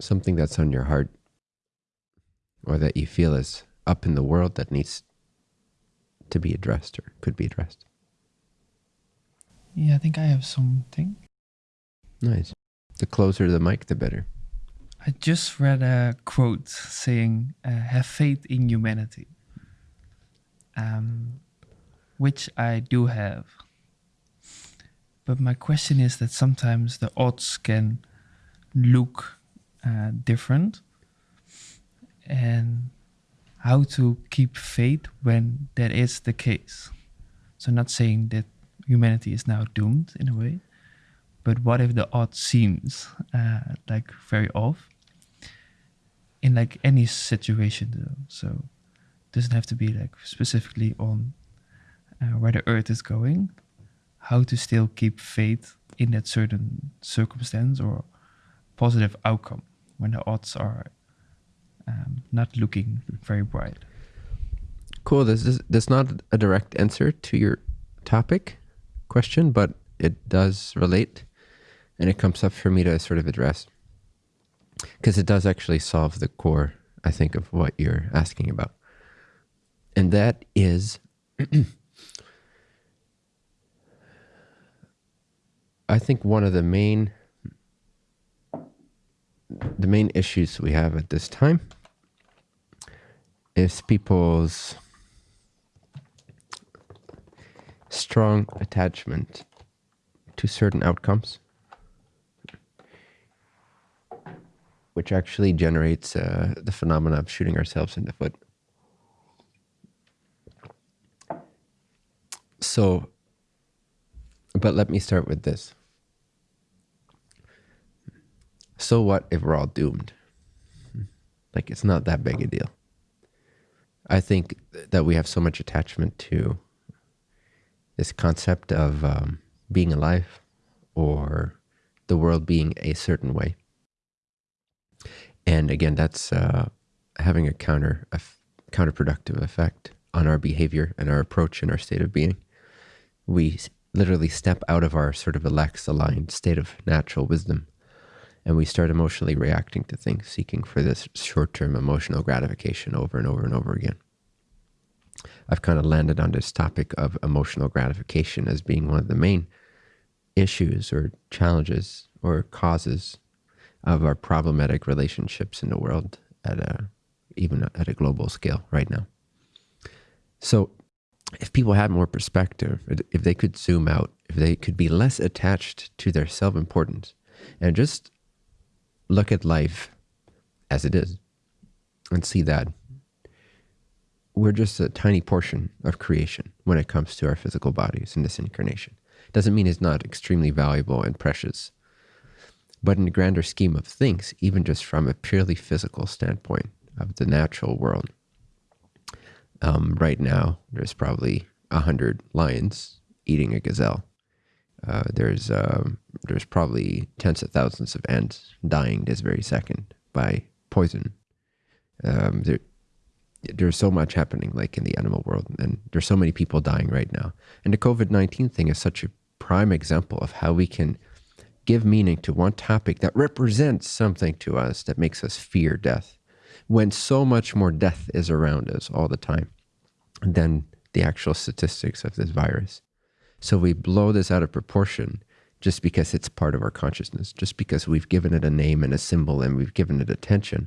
something that's on your heart or that you feel is up in the world that needs to be addressed or could be addressed? Yeah, I think I have something. Nice. The closer the mic, the better. I just read a quote saying, uh, "Have faith in humanity," um, which I do have. But my question is that sometimes the odds can look uh, different, and how to keep faith when that is the case. So, not saying that humanity is now doomed in a way, but what if the odds seems uh, like very off in like any situation though? So, it doesn't have to be like specifically on uh, where the Earth is going. How to still keep faith in that certain circumstance or positive outcome when the odds are um, not looking very bright. Cool. This is that's not a direct answer to your topic question, but it does relate, and it comes up for me to sort of address because it does actually solve the core, I think, of what you're asking about, and that is. I think one of the main the main issues we have at this time is people's strong attachment to certain outcomes, which actually generates uh, the phenomena of shooting ourselves in the foot. So, but let me start with this. So what if we're all doomed? Like, it's not that big a deal. I think that we have so much attachment to this concept of um, being alive or the world being a certain way. And again, that's uh, having a counter a counterproductive effect on our behavior and our approach and our state of being. We literally step out of our sort of relaxed, aligned state of natural wisdom and we start emotionally reacting to things, seeking for this short-term emotional gratification over and over and over again. I've kind of landed on this topic of emotional gratification as being one of the main issues or challenges or causes of our problematic relationships in the world at a even at a global scale right now. So if people had more perspective, if they could zoom out, if they could be less attached to their self-importance and just look at life as it is and see that we're just a tiny portion of creation when it comes to our physical bodies in this incarnation. Doesn't mean it's not extremely valuable and precious. But in the grander scheme of things, even just from a purely physical standpoint of the natural world, um, right now there's probably a hundred lions eating a gazelle. Uh, there's um, there's probably tens of thousands of ants dying this very second by poison. Um, there, there's so much happening like in the animal world, and there's so many people dying right now. And the COVID nineteen thing is such a prime example of how we can give meaning to one topic that represents something to us that makes us fear death, when so much more death is around us all the time than the actual statistics of this virus. So we blow this out of proportion just because it's part of our consciousness, just because we've given it a name and a symbol and we've given it attention.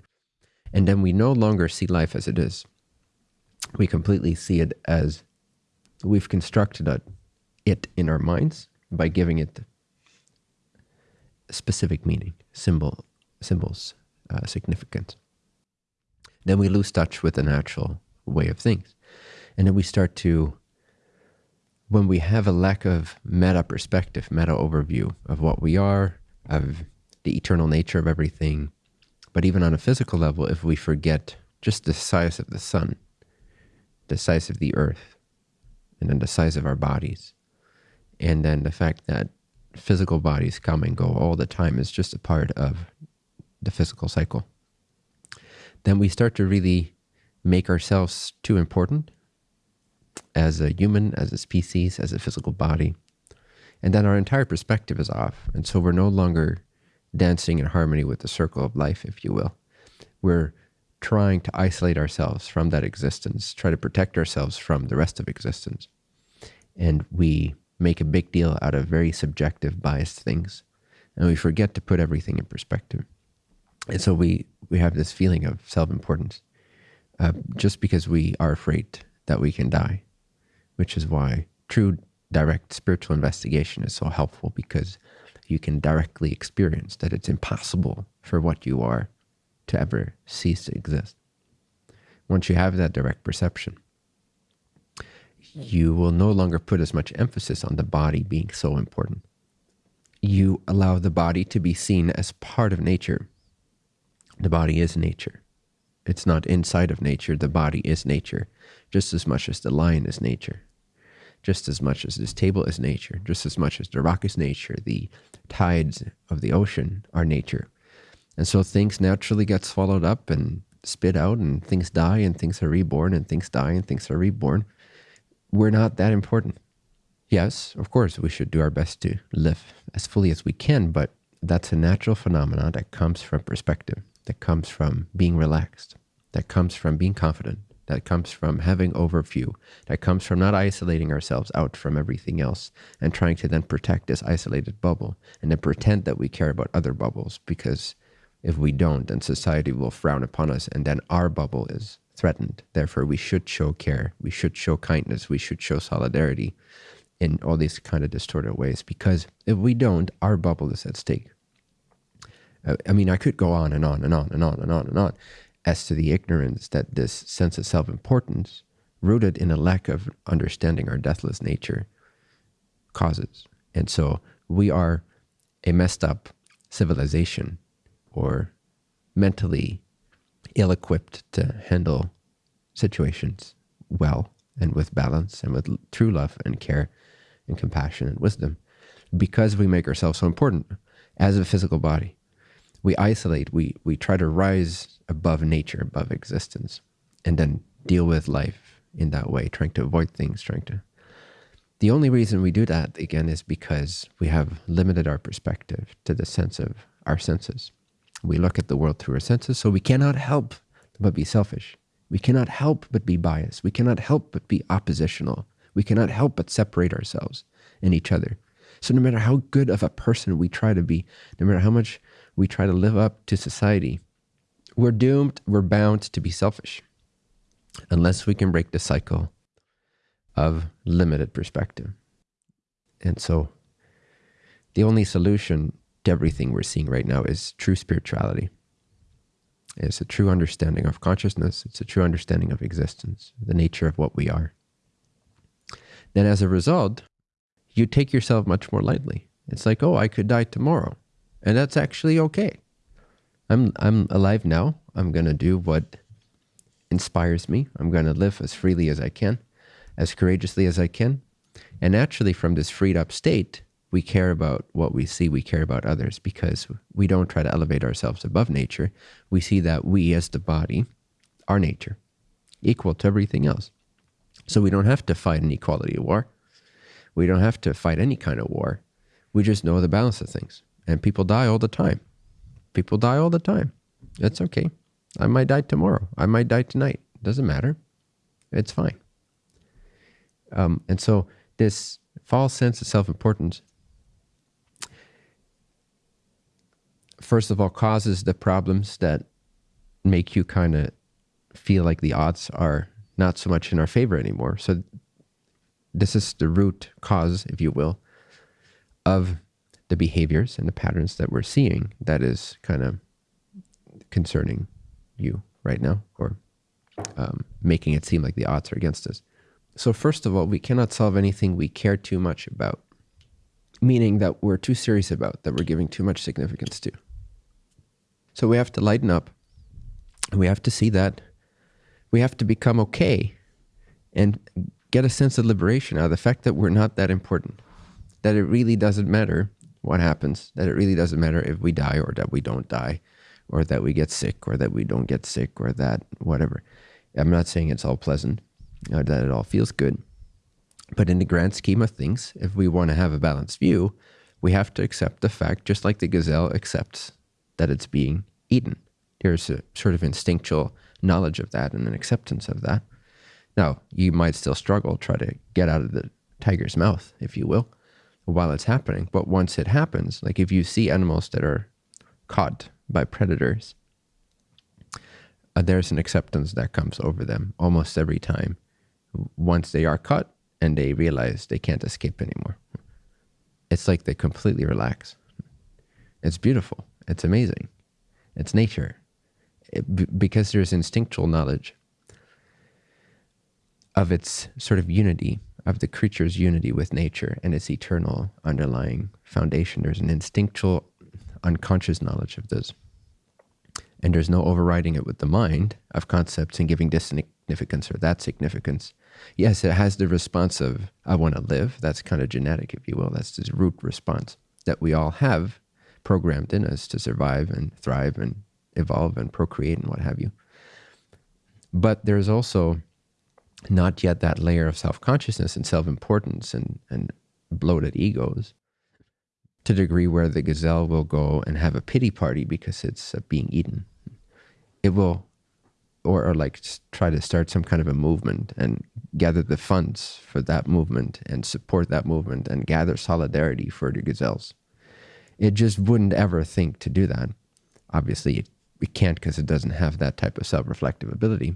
And then we no longer see life as it is. We completely see it as we've constructed a, it in our minds by giving it specific meaning, symbol, symbols, uh, significance. Then we lose touch with the natural way of things. And then we start to when we have a lack of meta perspective, meta overview of what we are, of the eternal nature of everything, but even on a physical level, if we forget just the size of the sun, the size of the earth, and then the size of our bodies, and then the fact that physical bodies come and go all the time is just a part of the physical cycle, then we start to really make ourselves too important as a human, as a species, as a physical body. And then our entire perspective is off. And so we're no longer dancing in harmony with the circle of life, if you will. We're trying to isolate ourselves from that existence, try to protect ourselves from the rest of existence. And we make a big deal out of very subjective, biased things. And we forget to put everything in perspective. And so we, we have this feeling of self importance uh, just because we are afraid that we can die, which is why true direct spiritual investigation is so helpful because you can directly experience that it's impossible for what you are to ever cease to exist. Once you have that direct perception, you will no longer put as much emphasis on the body being so important. You allow the body to be seen as part of nature. The body is nature. It's not inside of nature. The body is nature, just as much as the lion is nature, just as much as this table is nature, just as much as the rock is nature, the tides of the ocean are nature. And so things naturally get swallowed up and spit out, and things die, and things are reborn, and things die, and things are reborn. We're not that important. Yes, of course, we should do our best to live as fully as we can, but that's a natural phenomenon that comes from perspective, that comes from being relaxed, that comes from being confident, that comes from having overview, that comes from not isolating ourselves out from everything else and trying to then protect this isolated bubble and then pretend that we care about other bubbles because if we don't, then society will frown upon us and then our bubble is threatened. Therefore, we should show care, we should show kindness, we should show solidarity in all these kind of distorted ways because if we don't, our bubble is at stake. I mean, I could go on and on and on and on and on and on as to the ignorance that this sense of self importance, rooted in a lack of understanding our deathless nature, causes. And so we are a messed up civilization or mentally ill equipped to handle situations well and with balance and with true love and care and compassion and wisdom because we make ourselves so important as a physical body. We isolate, we, we try to rise above nature, above existence, and then deal with life in that way, trying to avoid things, trying to. The only reason we do that, again, is because we have limited our perspective to the sense of our senses. We look at the world through our senses, so we cannot help but be selfish. We cannot help but be biased. We cannot help but be oppositional. We cannot help but separate ourselves and each other. So no matter how good of a person we try to be, no matter how much we try to live up to society, we're doomed, we're bound to be selfish unless we can break the cycle of limited perspective. And so the only solution to everything we're seeing right now is true spirituality. It's a true understanding of consciousness. It's a true understanding of existence, the nature of what we are. Then, as a result, you take yourself much more lightly. It's like, oh, I could die tomorrow. And that's actually okay. I'm, I'm alive now. I'm going to do what inspires me. I'm going to live as freely as I can, as courageously as I can. And naturally, from this freed up state, we care about what we see, we care about others because we don't try to elevate ourselves above nature. We see that we, as the body, are nature, equal to everything else. So we don't have to fight an equality war. We don't have to fight any kind of war. We just know the balance of things. And people die all the time. People die all the time. It's okay. I might die tomorrow. I might die tonight. Doesn't matter. It's fine. Um, and so this false sense of self-importance first of all causes the problems that make you kind of feel like the odds are not so much in our favor anymore. So this is the root cause, if you will, of the behaviors and the patterns that we're seeing that is kind of concerning you right now or um, making it seem like the odds are against us. So first of all, we cannot solve anything we care too much about, meaning that we're too serious about, that we're giving too much significance to. So we have to lighten up. And we have to see that. We have to become okay and get a sense of liberation out of the fact that we're not that important, that it really doesn't matter what happens, that it really doesn't matter if we die or that we don't die, or that we get sick or that we don't get sick or that whatever. I'm not saying it's all pleasant or that it all feels good. But in the grand scheme of things, if we want to have a balanced view, We have to accept the fact, just like the gazelle accepts that it's being eaten. There's a sort of instinctual knowledge of that and an acceptance of that. Now, you might still struggle, try to get out of the tiger's mouth, if you will, while it's happening. But once it happens, like if you see animals that are caught by predators, uh, there's an acceptance that comes over them almost every time once they are caught and they realize they can't escape anymore. It's like they completely relax. It's beautiful. It's amazing. It's nature. It, because there's instinctual knowledge of its sort of unity, of the creature's unity with nature and its eternal underlying foundation. There's an instinctual, unconscious knowledge of this. And there's no overriding it with the mind of concepts and giving this significance or that significance. Yes, it has the response of, I want to live. That's kind of genetic, if you will. That's this root response that we all have programmed in us to survive and thrive and evolve and procreate and what have you. But there's also not yet that layer of self-consciousness and self-importance and, and bloated egos to the degree where the gazelle will go and have a pity party because it's uh, being eaten. It will, or, or like try to start some kind of a movement and gather the funds for that movement and support that movement and gather solidarity for the gazelles. It just wouldn't ever think to do that. Obviously, it, it can't because it doesn't have that type of self-reflective ability.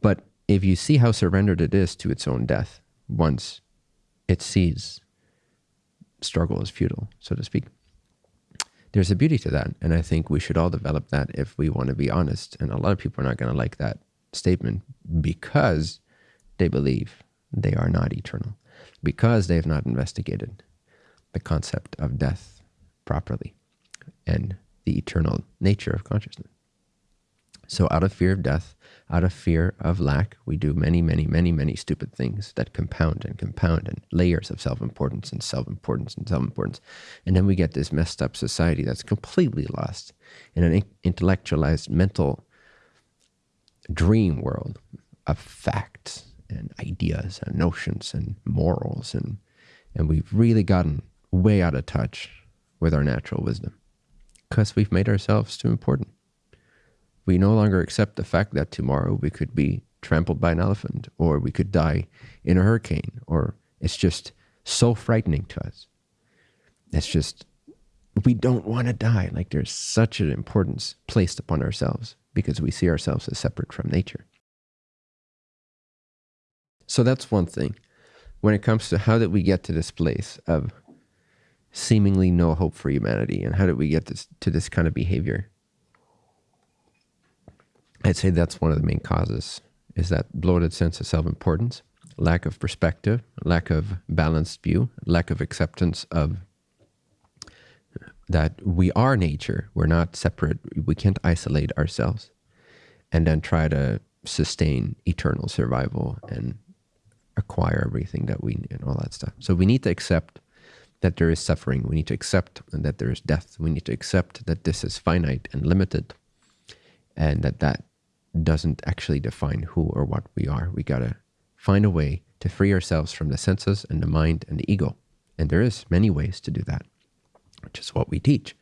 But if you see how surrendered it is to its own death once it sees struggle is futile, so to speak. There's a beauty to that. And I think we should all develop that if we want to be honest. And a lot of people are not going to like that statement because they believe they are not eternal, because they have not investigated the concept of death properly and the eternal nature of consciousness. So out of fear of death, out of fear of lack, we do many, many, many, many stupid things that compound and compound and layers of self-importance and self-importance and self-importance. And then we get this messed up society that's completely lost in an intellectualized mental dream world of facts and ideas and notions and morals. And, and we've really gotten way out of touch with our natural wisdom because we've made ourselves too important. We no longer accept the fact that tomorrow we could be trampled by an elephant or we could die in a hurricane or it's just so frightening to us. It's just, we don't want to die. Like there's such an importance placed upon ourselves because we see ourselves as separate from nature. So that's one thing. When it comes to how did we get to this place of seemingly no hope for humanity and how did we get this, to this kind of behavior? I'd say that's one of the main causes is that bloated sense of self-importance, lack of perspective, lack of balanced view, lack of acceptance of that we are nature. We're not separate. We can't isolate ourselves and then try to sustain eternal survival and acquire everything that we need and all that stuff. So we need to accept that there is suffering. We need to accept that there is death. We need to accept that this is finite and limited and that that doesn't actually define who or what we are. We got to find a way to free ourselves from the senses and the mind and the ego. And there is many ways to do that, which is what we teach.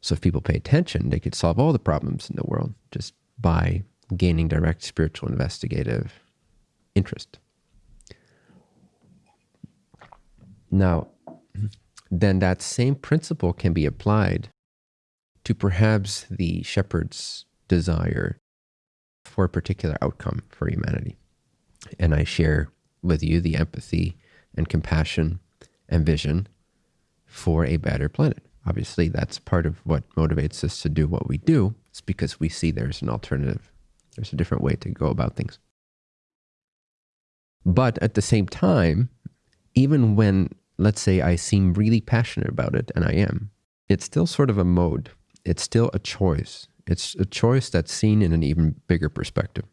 So if people pay attention, they could solve all the problems in the world just by gaining direct spiritual investigative interest. Now, then that same principle can be applied to perhaps the shepherd's desire for a particular outcome for humanity. And I share with you the empathy and compassion and vision for a better planet. Obviously, that's part of what motivates us to do what we do. It's because we see there's an alternative. There's a different way to go about things. But at the same time, even when, let's say, I seem really passionate about it, and I am, it's still sort of a mode. It's still a choice. It's a choice that's seen in an even bigger perspective.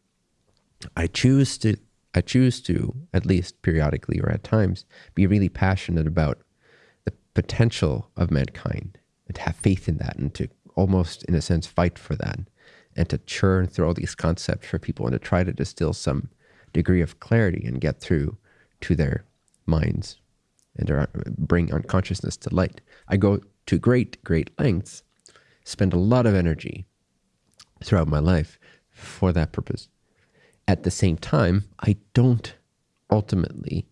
I choose to I choose to, at least periodically or at times, be really passionate about the potential of mankind and to have faith in that and to almost, in a sense, fight for that and to churn through all these concepts for people and to try to distill some degree of clarity and get through to their minds and bring unconsciousness to light. I go to great, great lengths, spend a lot of energy throughout my life for that purpose. At the same time, I don't ultimately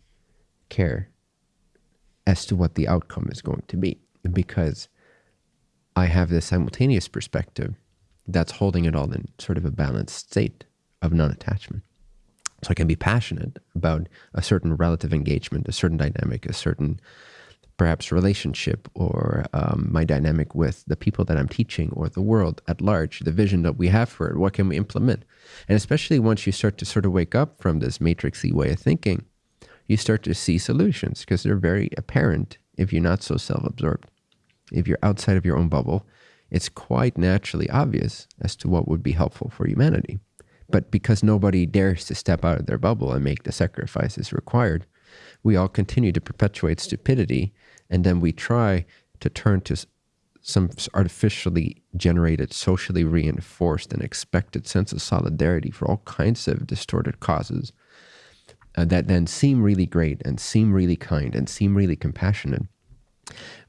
care as to what the outcome is going to be because I have this simultaneous perspective that's holding it all in sort of a balanced state of non attachment. So I can be passionate about a certain relative engagement, a certain dynamic, a certain perhaps relationship, or um, my dynamic with the people that I'm teaching or the world at large, the vision that we have for it. What can we implement? And especially once you start to sort of wake up from this matrixy way of thinking, you start to see solutions because they're very apparent if you're not so self absorbed. If you're outside of your own bubble, it's quite naturally obvious as to what would be helpful for humanity. But because nobody dares to step out of their bubble and make the sacrifices required, we all continue to perpetuate stupidity. And then we try to turn to some artificially generated, socially reinforced, and expected sense of solidarity for all kinds of distorted causes uh, that then seem really great and seem really kind and seem really compassionate.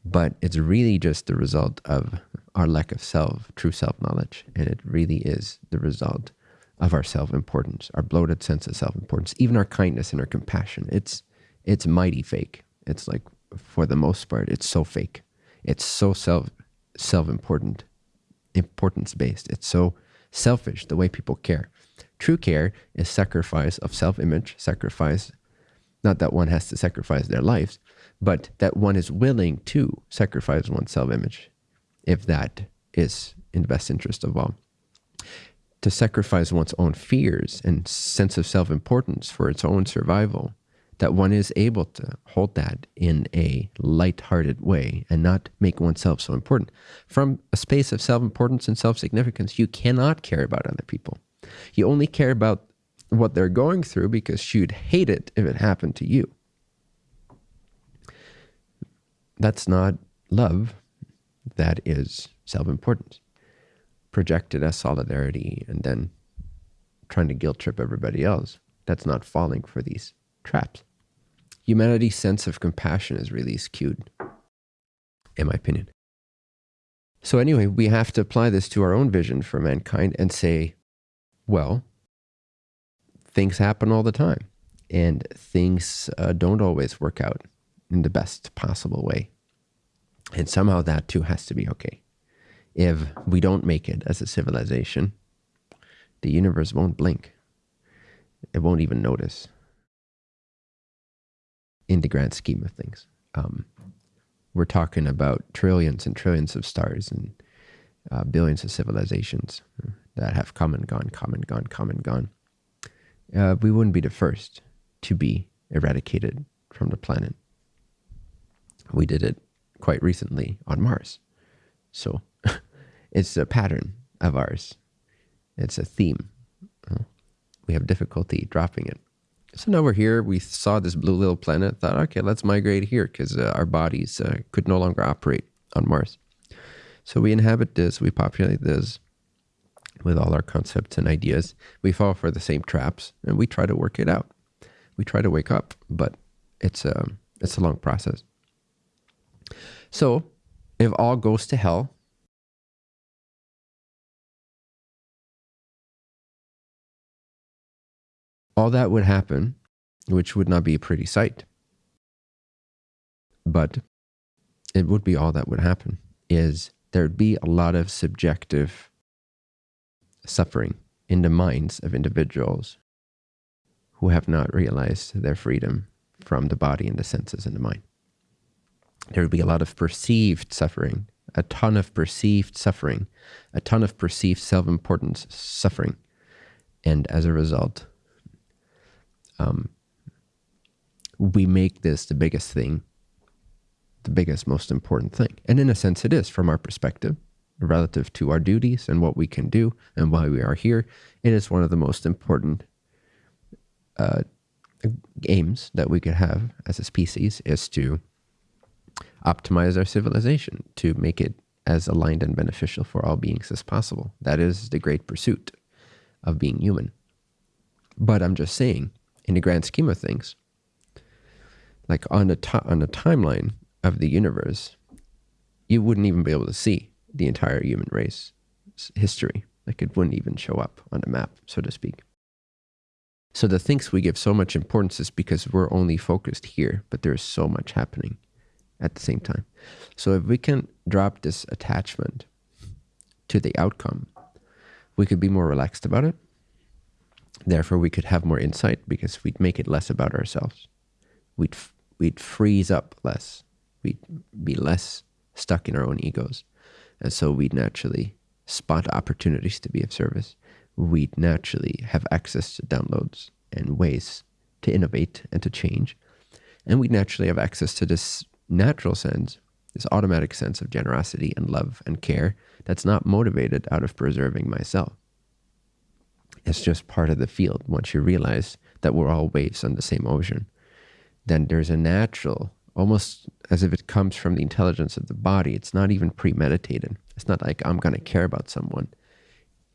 But it's really just the result of our lack of self, true self knowledge. And it really is the result of our self importance, our bloated sense of self importance, even our kindness and our compassion. It's, it's mighty fake. It's like, for the most part, it's so fake. It's so self self important, importance based. It's so selfish the way people care. True care is sacrifice of self image, sacrifice, not that one has to sacrifice their lives, but that one is willing to sacrifice one's self image if that is in the best interest of all. To sacrifice one's own fears and sense of self importance for its own survival, that one is able to hold that in a light-hearted way and not make oneself so important. From a space of self importance and self significance, you cannot care about other people. You only care about what they're going through because you'd hate it if it happened to you. That's not love. That is self importance projected as solidarity and then trying to guilt trip everybody else. That's not falling for these traps. Humanity's sense of compassion is really skewed, in my opinion. So, anyway, we have to apply this to our own vision for mankind and say, well, things happen all the time, and things uh, don't always work out in the best possible way. And somehow that too has to be okay. If we don't make it as a civilization, the universe won't blink. It won't even notice in the grand scheme of things. Um, we're talking about trillions and trillions of stars and uh, billions of civilizations that have come and gone, come and gone, come and gone. Uh, we wouldn't be the first to be eradicated from the planet. We did it quite recently on Mars. So it's a pattern of ours. It's a theme. We have difficulty dropping it. So now we're here. We saw this blue little planet, thought, okay, let's migrate here because uh, our bodies uh, could no longer operate on Mars. So we inhabit this, we populate this with all our concepts and ideas. We fall for the same traps and we try to work it out. We try to wake up, but it's a, um, it's a long process. So if all goes to hell, all that would happen, which would not be a pretty sight, but it would be all that would happen, is there'd be a lot of subjective suffering in the minds of individuals who have not realized their freedom from the body and the senses and the mind there would be a lot of perceived suffering, a ton of perceived suffering, a ton of perceived self importance suffering. And as a result, um, we make this the biggest thing, the biggest, most important thing. And in a sense, it is from our perspective, relative to our duties and what we can do and why we are here. It is one of the most important uh, aims that we could have as a species is to optimize our civilization to make it as aligned and beneficial for all beings as possible. That is the great pursuit of being human. But I'm just saying, in the grand scheme of things, like on a on a timeline of the universe, you wouldn't even be able to see the entire human race history. Like it wouldn't even show up on a map, so to speak. So the things we give so much importance is because we're only focused here, but there's so much happening at the same time. So if we can drop this attachment to the outcome, we could be more relaxed about it. Therefore, we could have more insight because we'd make it less about ourselves. We'd we'd freeze up less. We'd be less stuck in our own egos, and so we'd naturally spot opportunities to be of service we'd naturally have access to downloads and ways to innovate and to change. And we'd naturally have access to this natural sense, this automatic sense of generosity and love and care that's not motivated out of preserving myself. It's just part of the field. Once you realize that we're all waves on the same ocean, then there's a natural, almost as if it comes from the intelligence of the body. It's not even premeditated. It's not like I'm going to care about someone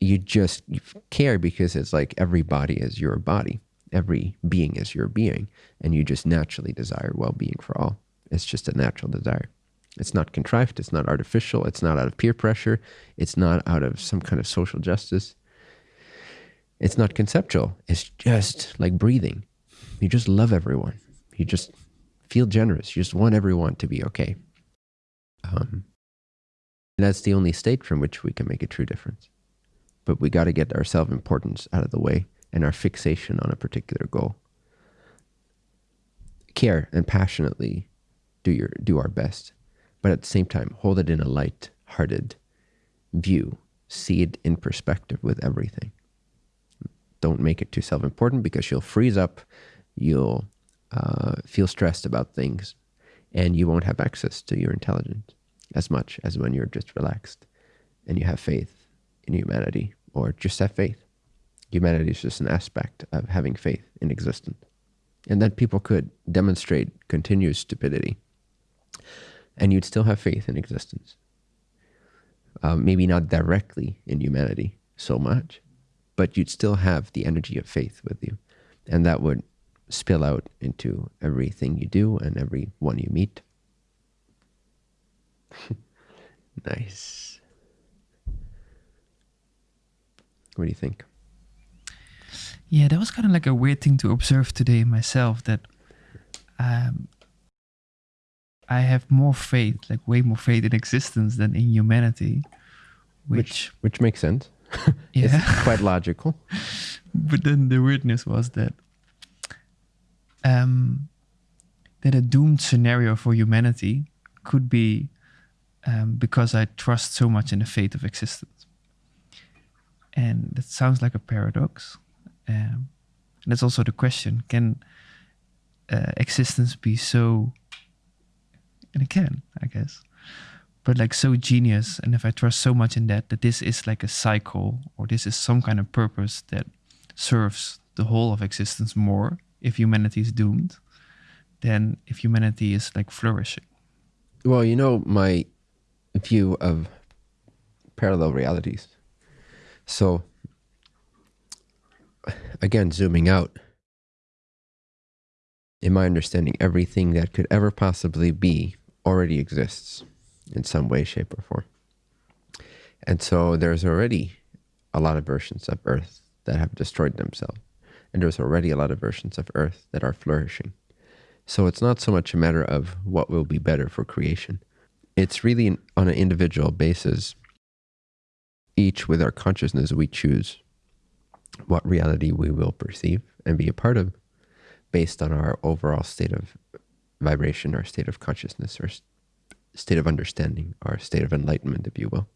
you just you care because it's like every body is your body, every being is your being, and you just naturally desire well being for all. It's just a natural desire. It's not contrived, it's not artificial, it's not out of peer pressure, it's not out of some kind of social justice. It's not conceptual, it's just like breathing. You just love everyone. You just feel generous. You just want everyone to be okay. Um, that's the only state from which we can make a true difference but we got to get our self importance out of the way and our fixation on a particular goal. Care and passionately do your do our best, but at the same time hold it in a light-hearted view. See it in perspective with everything. Don't make it too self-important because you'll freeze up, you'll uh, feel stressed about things, and you won't have access to your intelligence as much as when you're just relaxed and you have faith in humanity or just have faith. Humanity is just an aspect of having faith in existence. And then people could demonstrate continuous stupidity and you'd still have faith in existence. Um, maybe not directly in humanity so much, but you'd still have the energy of faith with you. And that would spill out into everything you do and everyone you meet. nice. What do you think? Yeah, that was kind of like a weird thing to observe today myself that um, I have more faith, like way more faith in existence than in humanity. Which which, which makes sense. yeah. it's quite logical. but then the weirdness was that um, that a doomed scenario for humanity could be um, because I trust so much in the fate of existence. And that sounds like a paradox. Um, and that's also the question can uh, existence be so, and it can, I guess, but like so genius. And if I trust so much in that, that this is like a cycle or this is some kind of purpose that serves the whole of existence more if humanity is doomed than if humanity is like flourishing. Well, you know, my view of parallel realities so, again, zooming out, in my understanding, everything that could ever possibly be already exists in some way, shape, or form. And so there's already a lot of versions of Earth that have destroyed themselves. And there's already a lot of versions of Earth that are flourishing. So it's not so much a matter of what will be better for creation. It's really on an individual basis each with our consciousness, we choose what reality we will perceive and be a part of based on our overall state of vibration, our state of consciousness, our state of understanding, our state of enlightenment, if you will.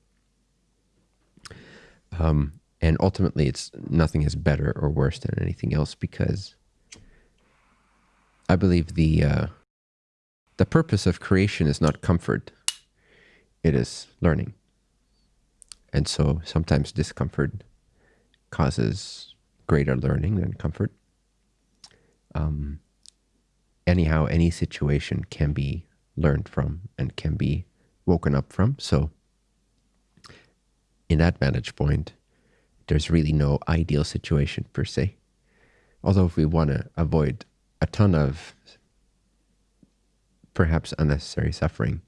Um, and ultimately, it's nothing is better or worse than anything else because I believe the uh, the purpose of creation is not comfort; it is learning. And so sometimes discomfort causes greater learning than comfort. Um, anyhow, any situation can be learned from and can be woken up from. So, in that vantage point, there's really no ideal situation per se. Although, if we want to avoid a ton of perhaps unnecessary suffering,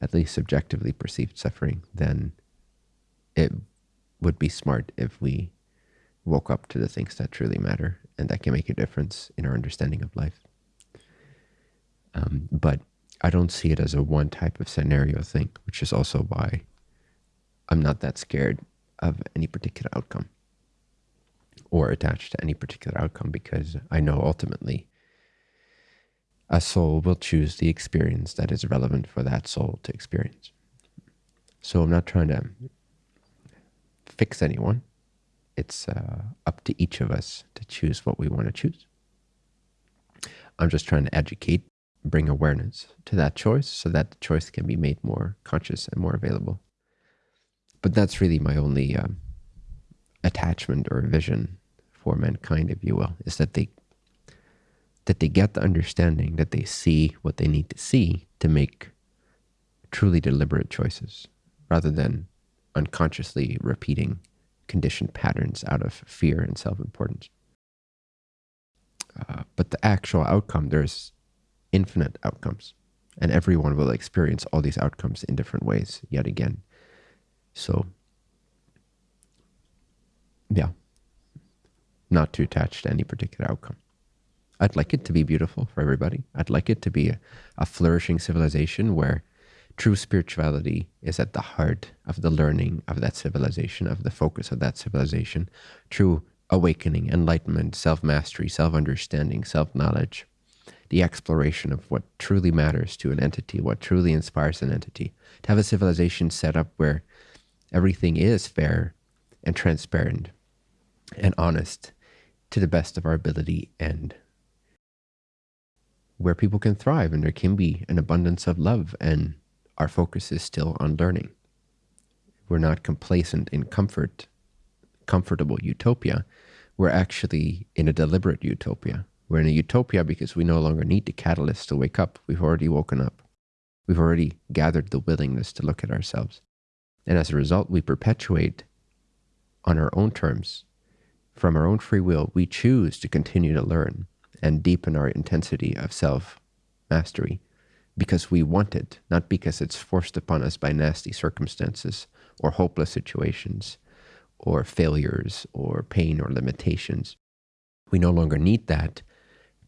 at least subjectively perceived suffering, then it would be smart if we woke up to the things that truly matter and that can make a difference in our understanding of life. Um, but I don't see it as a one type of scenario thing, which is also why I'm not that scared of any particular outcome or attached to any particular outcome because I know ultimately a soul will choose the experience that is relevant for that soul to experience. So I'm not trying to fix anyone. It's uh, up to each of us to choose what we want to choose. I'm just trying to educate, bring awareness to that choice so that the choice can be made more conscious and more available. But that's really my only um, attachment or vision for mankind, if you will, is that they that they get the understanding that they see what they need to see to make truly deliberate choices rather than unconsciously repeating conditioned patterns out of fear and self-importance. Uh, but the actual outcome, there's infinite outcomes, and everyone will experience all these outcomes in different ways yet again. So, yeah, not too attached to any particular outcome. I'd like it to be beautiful for everybody. I'd like it to be a, a flourishing civilization where true spirituality is at the heart of the learning of that civilization, of the focus of that civilization. True awakening, enlightenment, self-mastery, self-understanding, self-knowledge, the exploration of what truly matters to an entity, what truly inspires an entity. To have a civilization set up where everything is fair and transparent and honest to the best of our ability and where people can thrive and there can be an abundance of love and our focus is still on learning. We're not complacent in comfort, comfortable utopia. We're actually in a deliberate utopia. We're in a utopia because we no longer need the catalyst to wake up. We've already woken up. We've already gathered the willingness to look at ourselves. And as a result, we perpetuate on our own terms. From our own free will, we choose to continue to learn and deepen our intensity of self mastery because we want it, not because it's forced upon us by nasty circumstances or hopeless situations or failures or pain or limitations. We no longer need that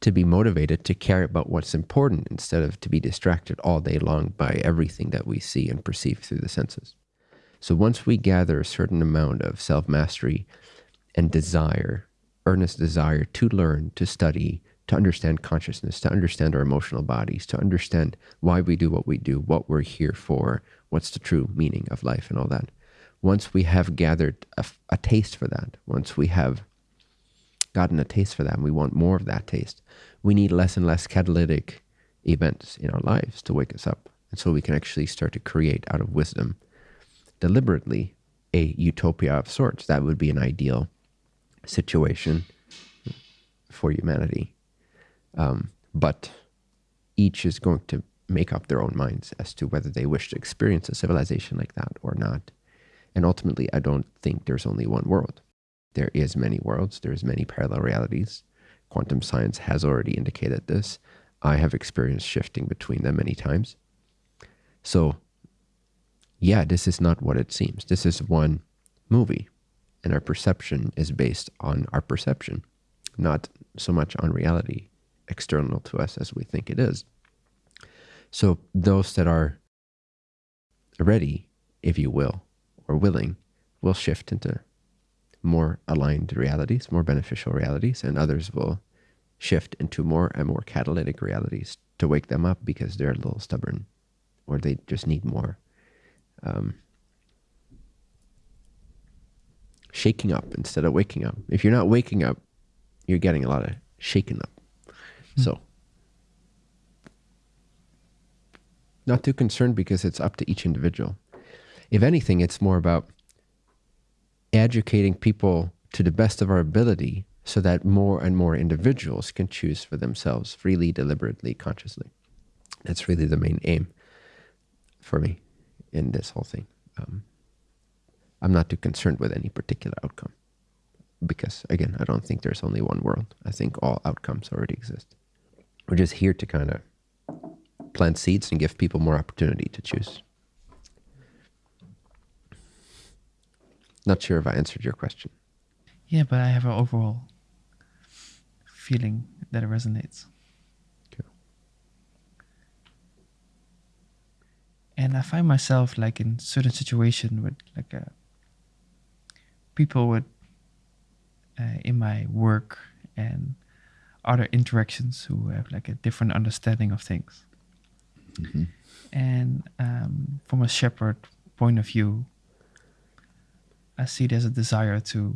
to be motivated to care about what's important instead of to be distracted all day long by everything that we see and perceive through the senses. So once we gather a certain amount of self-mastery and desire, earnest desire to learn, to study, to understand consciousness, to understand our emotional bodies, to understand why we do what we do, what we're here for, what's the true meaning of life and all that. Once we have gathered a, a taste for that, once we have gotten a taste for that and we want more of that taste, we need less and less catalytic events in our lives to wake us up. And so we can actually start to create out of wisdom deliberately a utopia of sorts. That would be an ideal situation for humanity. Um, but each is going to make up their own minds as to whether they wish to experience a civilization like that or not. And ultimately, I don't think there's only one world. There is many worlds. There's many parallel realities. Quantum science has already indicated this. I have experienced shifting between them many times. So yeah, this is not what it seems. This is one movie, and our perception is based on our perception, not so much on reality external to us as we think it is. So those that are ready, if you will, or willing, will shift into more aligned realities, more beneficial realities, and others will shift into more and more catalytic realities to wake them up because they're a little stubborn or they just need more um, shaking up instead of waking up. If you're not waking up, you're getting a lot of shaken up. Mm. So, not too concerned because it's up to each individual. If anything, it's more about educating people to the best of our ability so that more and more individuals can choose for themselves freely, deliberately, consciously. That's really the main aim for me in this whole thing. Um, I'm not too concerned with any particular outcome because, again, I don't think there's only one world. I think all outcomes already exist. We're just here to kind of plant seeds and give people more opportunity to choose. Not sure if I answered your question. Yeah, but I have an overall feeling that it resonates. Cool. And I find myself like in certain situation with like uh, people with uh, in my work and other interactions who have like a different understanding of things. And um, from a shepherd point of view, I see there's a desire to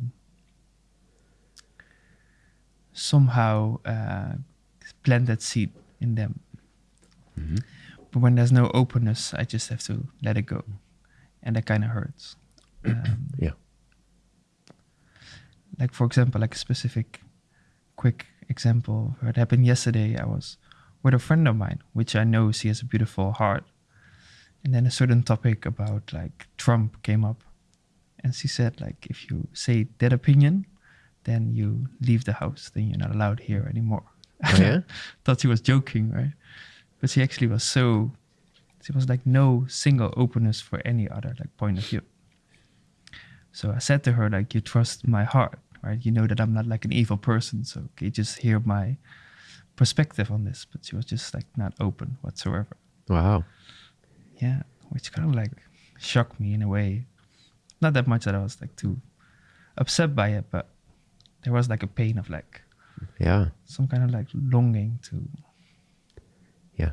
somehow uh, plant that seed in them. But when there's no openness, I just have to let it go, and that kind of hurts. Um, Yeah. like for example, like a specific, quick example what happened yesterday. I was with a friend of mine, which I know she has a beautiful heart, and then a certain topic about like Trump came up, and she said like if you say that opinion, then you leave the house, then you're not allowed here anymore. Oh, yeah? Thought she was joking, right? But she actually was so. She was like no single openness for any other like point of view. So I said to her like, "You trust my heart, right? You know that I'm not like an evil person, so okay, just hear my perspective on this." But she was just like not open whatsoever. Wow. Yeah, which kind of like shocked me in a way. Not that much that I was like too upset by it, but there was like a pain of like Yeah. some kind of like longing to. Yeah.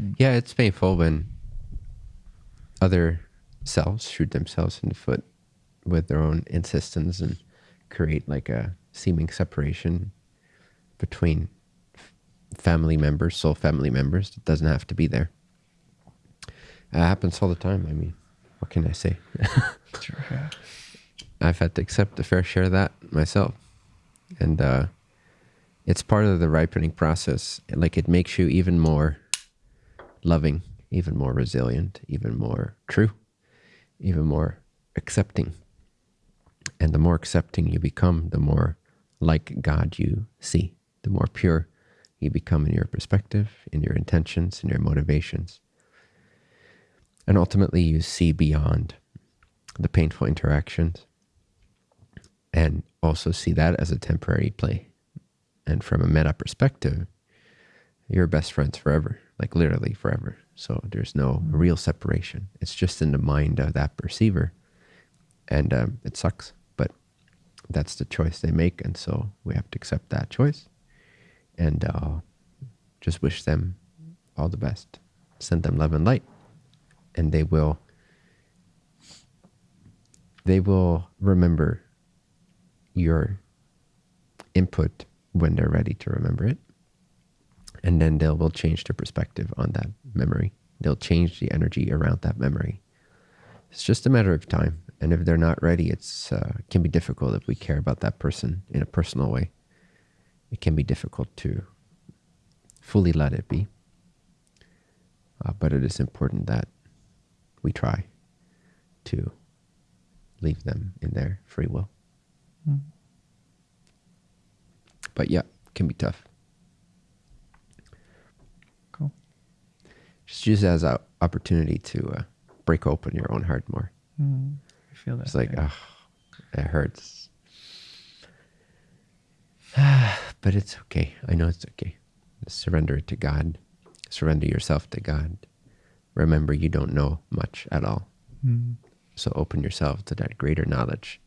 Mm. Yeah, it's painful when other selves shoot themselves in the foot with their own insistence and create like a seeming separation between family members, soul family members that doesn't have to be there. It happens all the time. I mean, what can I say? I've had to accept a fair share of that myself. And uh, it's part of the ripening process. Like it makes you even more loving, even more resilient, even more true, even more accepting. And the more accepting you become, the more like God you see, the more pure you become in your perspective, in your intentions, in your motivations. And ultimately, you see beyond the painful interactions and also see that as a temporary play. And from a meta perspective, you're best friends forever, like literally forever. So there's no real separation. It's just in the mind of that perceiver. And um, it sucks, but that's the choice they make. And so we have to accept that choice and uh, just wish them all the best. Send them love and light. And they will they will remember your input when they're ready to remember it. And then they will change their perspective on that memory. They'll change the energy around that memory. It's just a matter of time. And if they're not ready, it's uh, it can be difficult if we care about that person in a personal way. It can be difficult to fully let it be. Uh, but it is important that we try to leave them in their free will. Mm. But yeah, it can be tough. Cool. Just use it as an opportunity to uh, break open your own heart more. Mm, I feel that. It's like, oh, it hurts. but it's okay. I know it's okay. Surrender it to God. Surrender yourself to God. Remember, you don't know much at all. Mm, So open yourself to that greater knowledge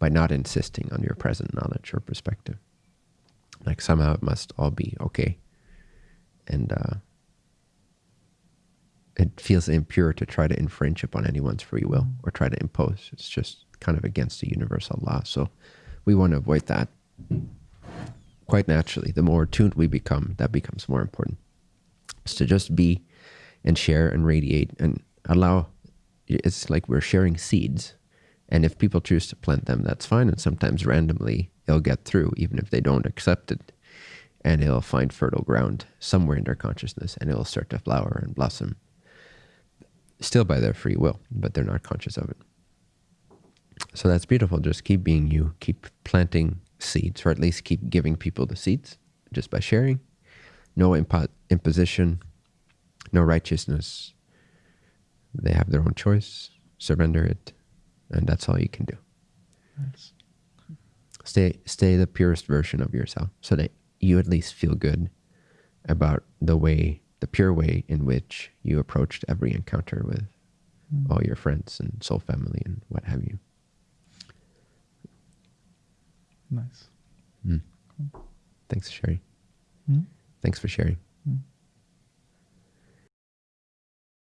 by not insisting on your present knowledge or perspective. Like somehow it must all be okay. And uh, it feels impure to try to infringe upon anyone's free will or try to impose. It's just kind of against the universal law. So we want to avoid that quite naturally. The more tuned we become, that becomes more important. Is to just be and share and radiate and allow it's like we're sharing seeds. And if people choose to plant them, that's fine. And sometimes randomly it'll get through, even if they don't accept it. And it'll find fertile ground somewhere in their consciousness and it'll start to flower and blossom. Still by their free will, but they're not conscious of it. So that's beautiful. Just keep being you, keep planting seeds, or at least keep giving people the seeds just by sharing. No impo- imposition, no righteousness. They have their own choice. Surrender it, and that's all you can do. Nice. Stay stay the purest version of yourself, so that you at least feel good about the way, the pure way in which you approached every encounter with Mm. all your friends and soul family and what have you. Nice. Thanks for sharing. Mm. Thanks for sharing. Mm.